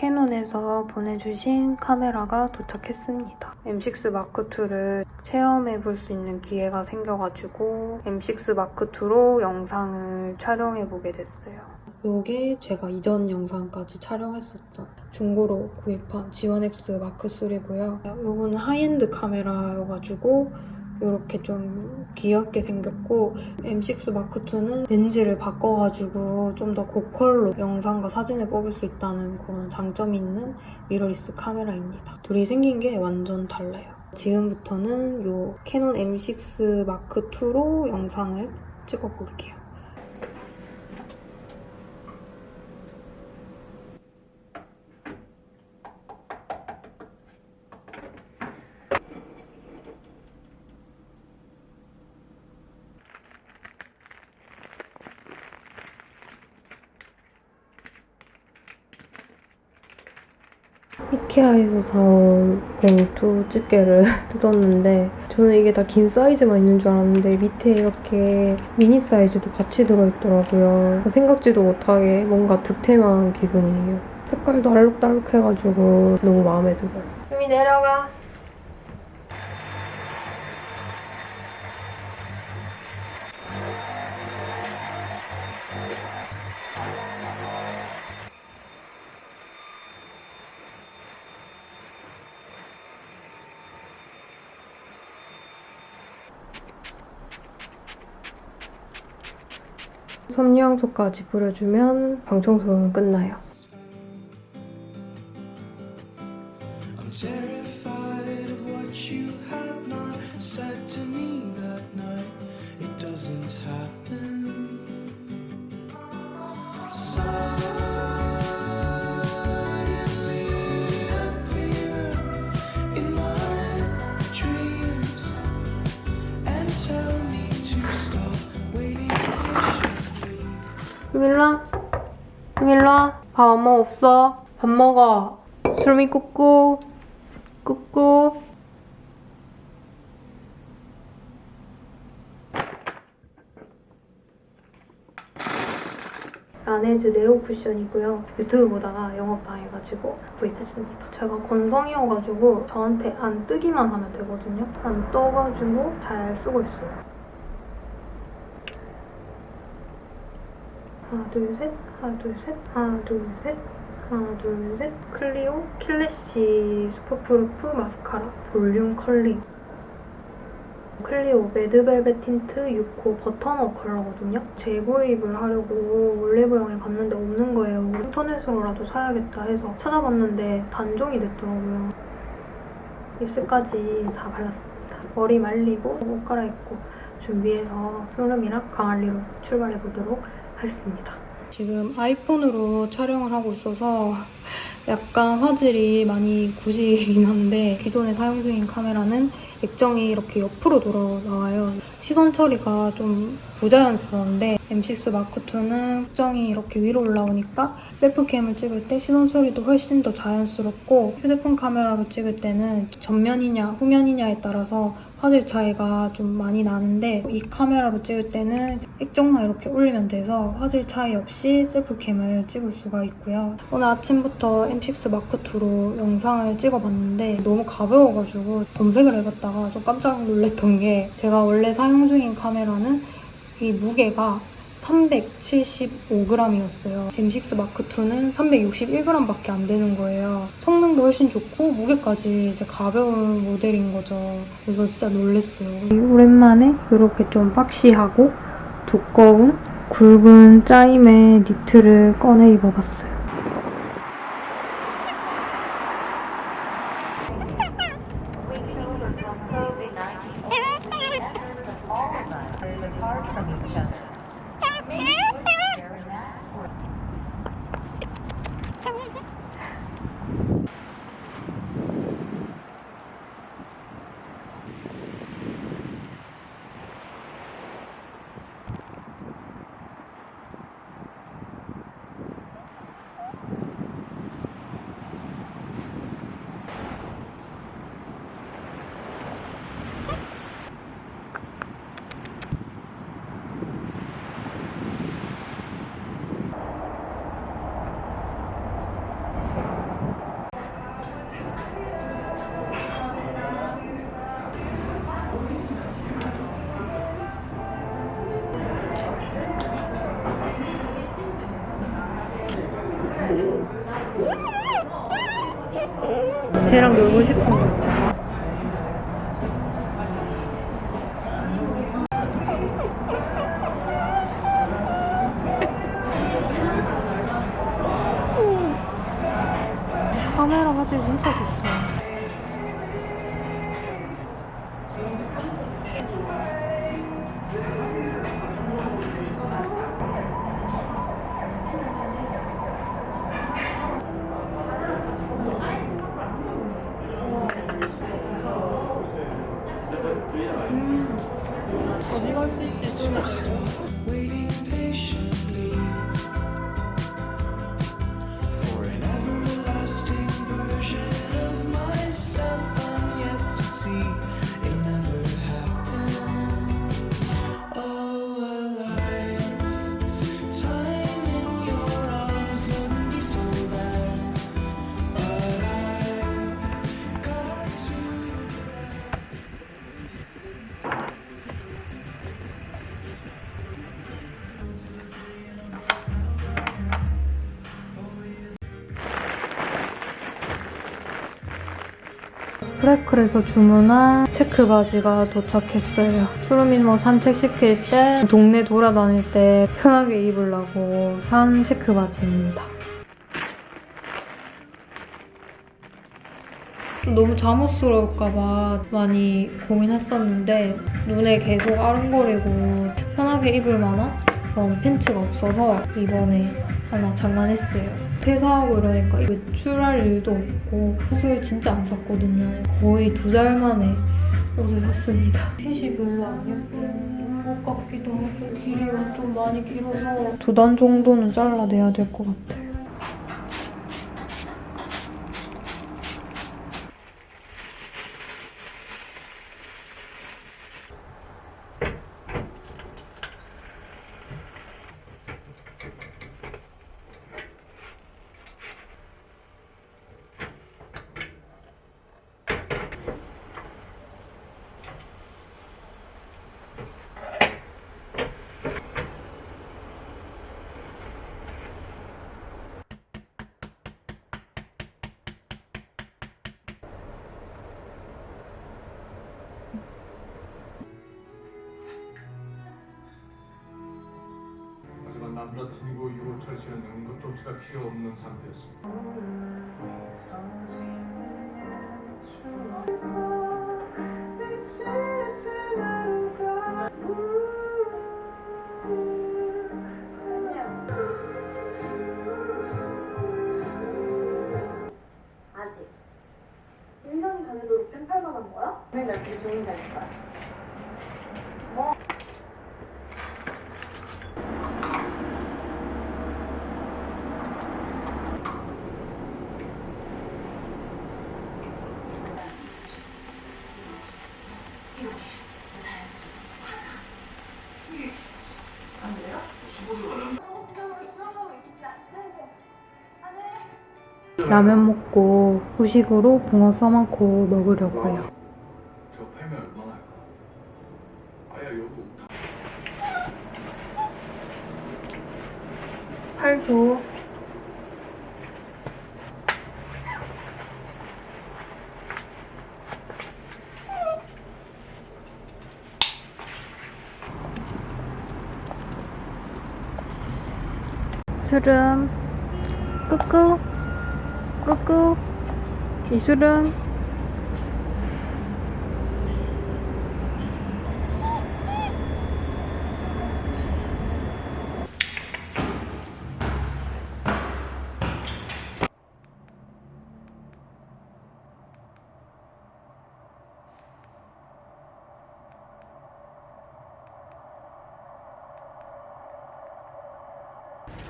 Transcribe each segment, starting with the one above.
캐논에서 보내주신 카메라가 도착했습니다. M6 Mark2를 체험해볼 수 있는 기회가 생겨가지고 M6 Mark2로 영상을 촬영해보게 됐어요. 요게 제가 이전 영상까지 촬영했었던 중고로 구입한 G1X Mark3고요. 요거는 하이엔드 카메라여가지고 이렇게 좀 귀엽게 생겼고 M6 Mark2는 렌즈를 바꿔가지고 좀 더 고퀄로 영상과 사진을 뽑을 수 있다는 그런 장점이 있는 미러리스 카메라입니다. 둘이 생긴 게 완전 달라요. 지금부터는 이 캐논 M6 마크2로 영상을 찍어볼게요. 이케아에서 사온 봉투 집게를 뜯었는데 저는 이게 다 긴 사이즈만 있는 줄 알았는데 밑에 이렇게 미니 사이즈도 같이 들어있더라고요. 생각지도 못하게 뭔가 득템한 기분이에요. 색깔도 알록달록해가지고 너무 마음에 들어요. 수미 내려가. 섬유향소까지 뿌려주면 방청소는 끝나요. 수밀라? 수밀라? 밥 엄마 없어? 밥 먹어. 수미 꾸꾸. 꾸꾸. 라네즈 네오 쿠션이고요. 유튜브 보다가 영업 당해가지고 구입했습니다. 제가 건성이어가지고 저한테 안 뜨기만 하면 되거든요. 안 떠가지고 잘 쓰고 있어요. 하나 둘 셋, 하나 둘 셋, 하나 둘 셋, 하나 둘 셋. 클리오 Kill Lash Superproof 마스카라 Volume Curling. 클리오 Mad Velvet Tint 6호 Butternut 컬러거든요. 재구입을 하려고 올리브영에 갔는데 없는 거예요. 인터넷으로라도 사야겠다 해서 찾아봤는데 단종이 됐더라고요. 입술까지 다 발랐습니다. 머리 말리고 옷 갈아입고 준비해서 소름이랑 강할리로 출발해보도록 하겠습니다. 지금 아이폰으로 촬영을 하고 있어서 약간 화질이 많이 구지긴 한데 기존에 사용 중인 카메라는 액정이 이렇게 옆으로 돌아 나와요. 시선 처리가 좀 부자연스러운데 M6 마크2는 액정이 이렇게 위로 올라오니까 셀프캠을 찍을 때 시선 처리도 훨씬 더 자연스럽고 휴대폰 카메라로 찍을 때는 전면이냐 후면이냐에 따라서 화질 차이가 좀 많이 나는데 이 카메라로 찍을 때는 액정만 이렇게 올리면 돼서 화질 차이 없이 셀프캠을 찍을 수가 있고요. 오늘 아침부터 M6 마크2로 영상을 찍어봤는데 너무 가벼워가지고 검색을 해봤다가 좀 깜짝 놀랐던 게 제가 원래 사용 중인 카메라는 이 무게가 375g이었어요. M6 마크2는 361g밖에 안 되는 거예요. 성능도 훨씬 좋고 무게까지 이제 가벼운 모델인 거죠. 그래서 진짜 놀랐어요. 오랜만에 이렇게 좀 박시하고 두꺼운 굵은 짜임의 니트를 꺼내 입어봤어요. 쟤랑 놀고 싶은 거. 카메라 화질 진짜 좋다. 프레클에서 주문한 체크 바지가 도착했어요. 수루민 뭐 산책 시킬 때, 동네 돌아다닐 때 편하게 입으려고 산 체크 바지입니다. 너무 잠옷스러울까봐 많이 고민했었는데 눈에 계속 아른거리고 편하게 입을 만한 그런 팬츠가 없어서 이번에 하나 장만했어요. 퇴사하고 이러니까 외출할 일도 없고 옷을 진짜 안 샀거든요. 거의 두 달 만에 옷을 샀습니다. 핏이 별로 안 예쁜 것 같기도 하고 길이가 좀 많이 길어서 두 단 정도는 잘라내야 될 것 같아요. 유호철 씨는 응급조치가 필요 없는 상태였습니다. 아 라면 먹고 후식으로 붕어 써먹고 먹으려고요. 저 패면 얼마나 할까? 아야 여기 옥탑. 팔 줘. 수름 꾸꾸 꾸꾸. 이수름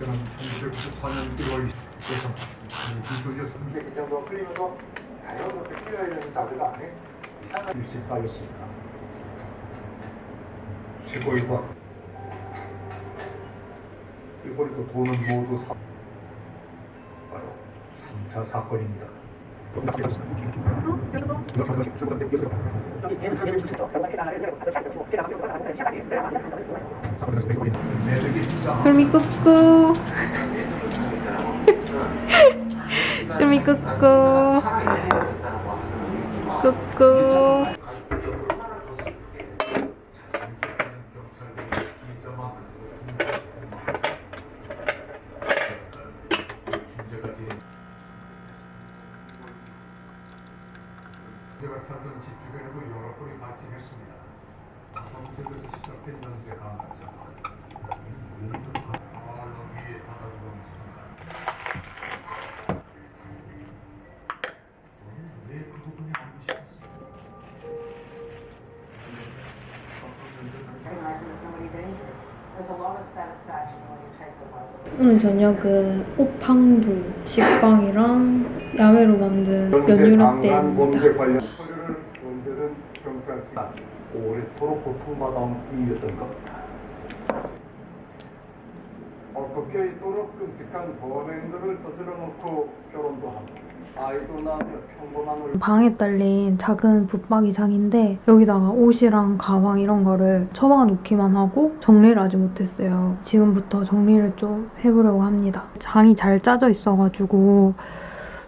저는 1994년 1월 20일에서 이조였습니다. 근데 이 정도 풀리면서 자연스럽게 풀려야 되는 나들가 안에 이상한 일이 쌓였습니다. 최고의 과 이거리도 돈은 모두 사... 바로 3차 사건입니다. 술미 꾸꾸 수미 꾸꾸 꾸꾸 오늘 저녁은 오팡두 식빵이랑 야매로 만든 연유라떼입니다. 오래도록 고통받아온 이였던 것. 어떻게 이토록 끔찍한 범행들을 저질러 놓고 결혼도 하고 방에 딸린 작은 붙박이 장인데 여기다가 옷이랑 가방 이런 거를 처박아 놓기만 하고 정리를 아직 못했어요. 지금부터 정리를 좀 해보려고 합니다. 장이 잘 짜져 있어가지고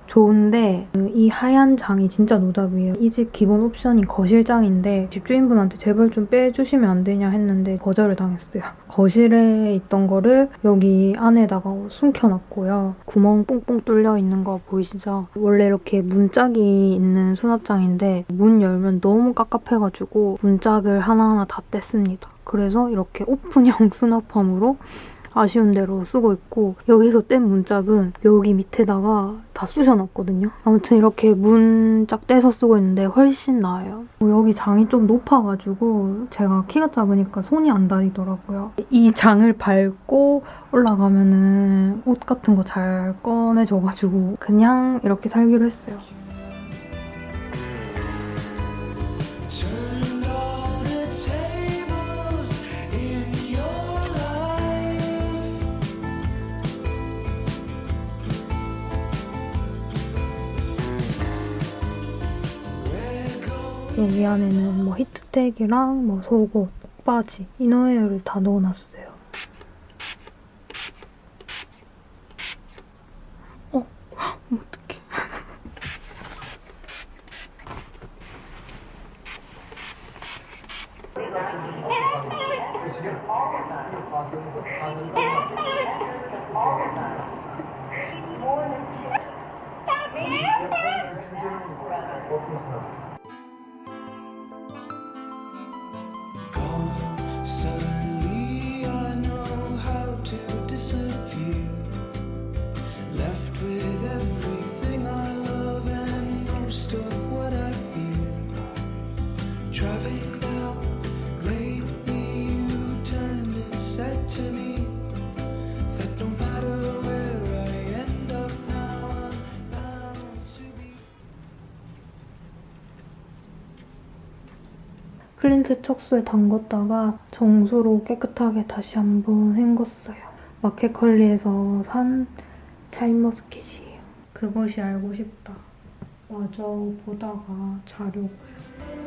좋은데 이 하얀 장이 진짜 노답이에요. 이 집 기본 옵션이 거실장인데 집주인분한테 제발 좀 빼주시면 안 되냐 했는데 거절을 당했어요. 거실에 있던 거를 여기 안에다가 숨겨놨고요. 구멍 뽕뽕 뚫려 있는 거 보이시죠? 원래 이렇게 문짝이 있는 수납장인데 문 열면 너무 깝깝해가지고 문짝을 하나하나 다 뗐습니다. 그래서 이렇게 오픈형 수납함으로 아쉬운 대로 쓰고 있고 여기서 뗀 문짝은 여기 밑에다가 다 쑤셔놨거든요. 아무튼 이렇게 문짝 떼서 쓰고 있는데 훨씬 나아요. 어, 여기 장이 좀 높아가지고 제가 키가 작으니까 손이 안 다니더라고요. 이 장을 밟고 올라가면 은 옷 같은 거 잘 꺼내져가지고 그냥 이렇게 살기로 했어요. 여기 안에는 뭐 히트텍이랑 뭐 속옷, 바지, 이너웨어를 다 넣어놨어요. 클린 세척수에 담궜다가 정수로 깨끗하게 다시 한번 헹궜어요. 마켓컬리에서 산 샤인머스켓이에요. 그것이 알고 싶다. 마저 보다가 자려고. Got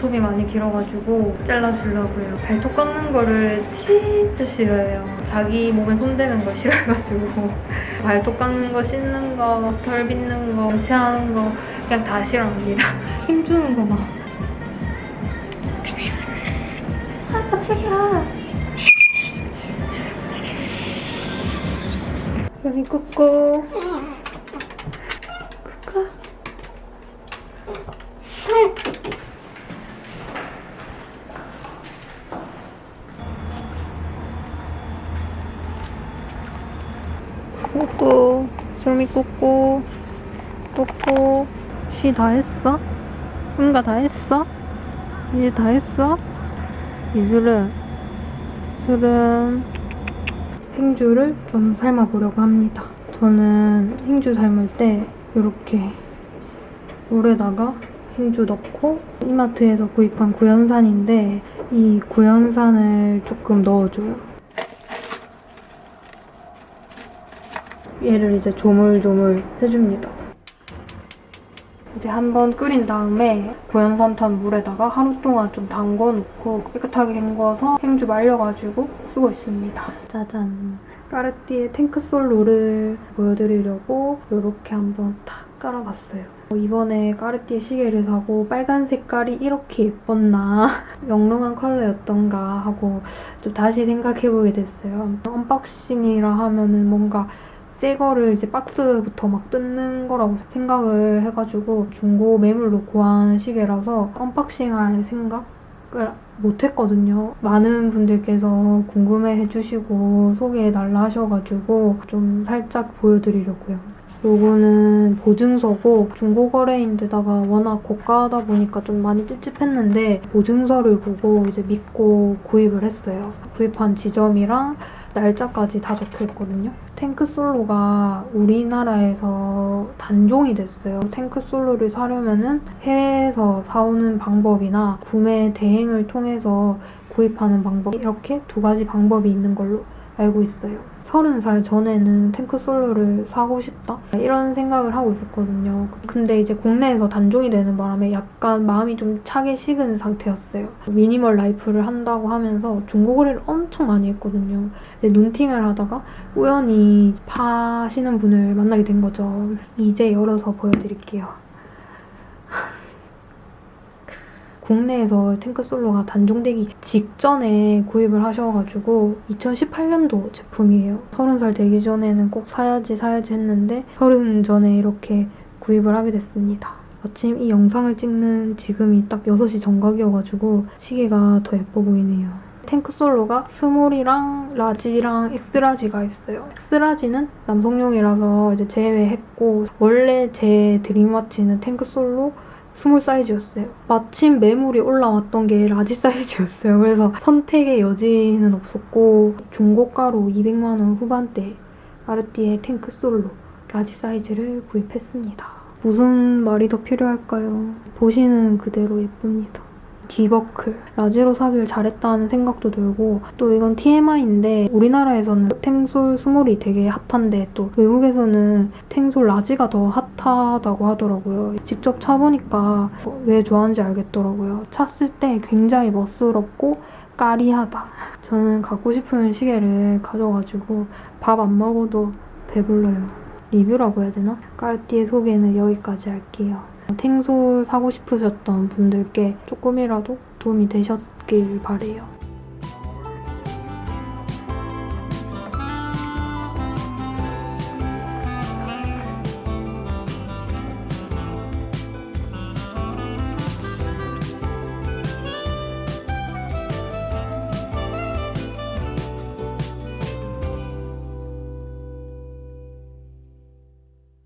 발톱이 많이 길어가지고 잘라주려고요. 발톱 깎는 거를 진짜 싫어해요. 자기 몸에 손대는 거 싫어해가지고 발톱 깎는 거, 씻는 거, 털 빗는 거, 양치하는 거 그냥 다 싫어합니다. 힘주는 거 봐. 아, 깜짝이야. 여기 꾸꾸. 꾸꾸. 꾸꾸. 꾹꾹 쉬다 했어? 응가 다 했어? 이제 다 했어? 이슬은 술은 행주를 좀 삶아 보려고 합니다. 저는 행주 삶을 때 이렇게 물에다가 행주 넣고 이마트에서 구입한 구연산인데 이 구연산을 조금 넣어줘요. 얘를 이제 조물조물 해줍니다. 이제 한번 끓인 다음에 고연산탄 물에다가 하루 동안 좀 담궈놓고 깨끗하게 헹궈서 행주 말려가지고 쓰고 있습니다. 짜잔. 까르띠에 탱크솔로를 보여드리려고 이렇게 한번 탁 깔아봤어요. 이번에 까르띠에 시계를 사고 빨간 색깔이 이렇게 예뻤나 영롱한 컬러였던가 하고 좀 다시 생각해보게 됐어요. unboxing이라 하면은 뭔가 새 거를 이제 박스부터 막 뜯는 거라고 생각을 해가지고 중고 매물로 구한 시계라서 unboxing할 생각을 못했거든요. 많은 분들께서 궁금해 해주시고 소개해달라 하셔가지고 좀 살짝 보여드리려고요. 요거는 보증서고 중고 거래인데다가 워낙 고가하다 보니까 좀 많이 찝찝했는데 보증서를 보고 이제 믿고 구입을 했어요. 구입한 지점이랑 날짜까지 다 적혀 있거든요. Tank Solo가 우리나라에서 단종이 됐어요. Tank Solo를 사려면은 해외에서 사오는 방법이나 구매 대행을 통해서 구입하는 방법 이렇게 두 가지 방법이 있는 걸로 알고 있어요. 서른 살 전에는 Tank Solo를 사고 싶다 이런 생각을 하고 있었거든요. 근데 이제 국내에서 단종이 되는 바람에 약간 마음이 좀 차게 식은 상태였어요. minimal life를 한다고 하면서 중고 거래를 엄청 많이 했거든요. 눈팅을 하다가 우연히 파시는 분을 만나게 된 거죠. 이제 열어서 보여드릴게요. 국내에서 탱크 솔로가 단종되기 직전에 구입을 하셔가지고 2018년도 제품이에요. 30살 되기 전에는 꼭 사야지 사야지 했는데 30 전에 이렇게 구입을 하게 됐습니다. 마침 이 영상을 찍는 지금이 딱 6시 정각이어가지고 시계가 더 예뻐 보이네요. 탱크 솔로가 스몰이랑 라지랑 엑스라지가 있어요. X-large는 남성용이라서 이제 제외했고 원래 제 dream watch는 Tank Solo small 사이즈였어요. 마침 매물이 올라왔던 게 large 사이즈였어요. 그래서 선택의 여지는 없었고 중고가로 200만 원 후반대 까르띠에 Tank Solo large 사이즈를 구입했습니다. 무슨 말이 더 필요할까요? 보시는 그대로 예쁩니다. D버클 large로 사길 잘했다는 생각도 들고 또 이건 TMI인데 우리나라에서는 탱솔 small이 되게 hot한데 또 외국에서는 탱솔 large가 더 hot하다고 하더라고요. 직접 차보니까 왜 좋아하는지 알겠더라고요. 찼을 때 굉장히 멋스럽고 까리하다. 저는 갖고 싶은 시계를 가져가지고 밥 안 먹어도 배불러요. 리뷰라고 해야 되나? 까르띠에 소개는 여기까지 할게요. 탱솔 사고 싶으셨던 분들께 조금이라도 도움이 되셨길 바래요.